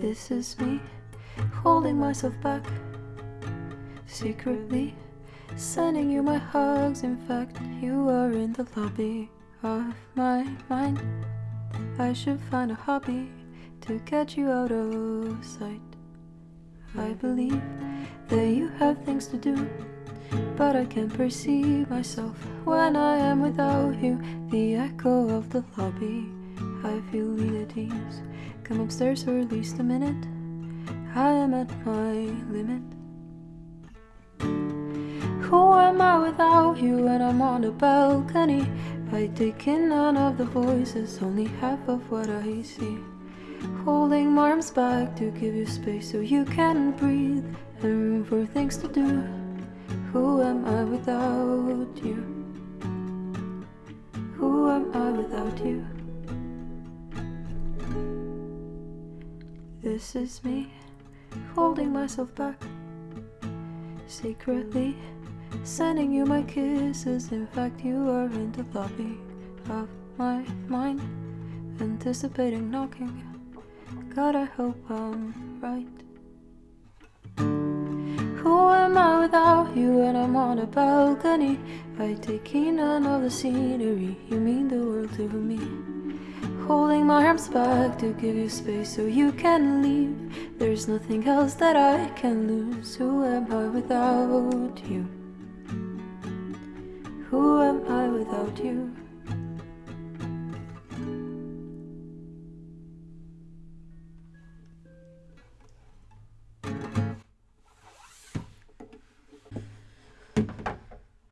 This is me, holding myself back, secretly sending you my hugs. In fact, you are in the lobby of my mind. I should find a hobby to get you out of sight. I believe that you have things to do, but I can't perceive myself when I am without you. The echo of the lobby, I feel at ease. Come upstairs for at least a minute. I am at my limit. Who am I without you when I'm on the balcony? I take in none of the voices, only half of what I see. Holding my arms back to give you space so you can breathe and room for things to do. Who am I without you? Who am I without you? This is me, holding myself back, secretly sending you my kisses. In fact, you are in the lobby of my mind, anticipating knocking. God, I hope I'm right. You when I'm on a balcony? I take in the scenery. You mean the world to me. Holding my arms back to give you space so you can leave. There's nothing else that I can lose. Who am I without you? Who am I without you?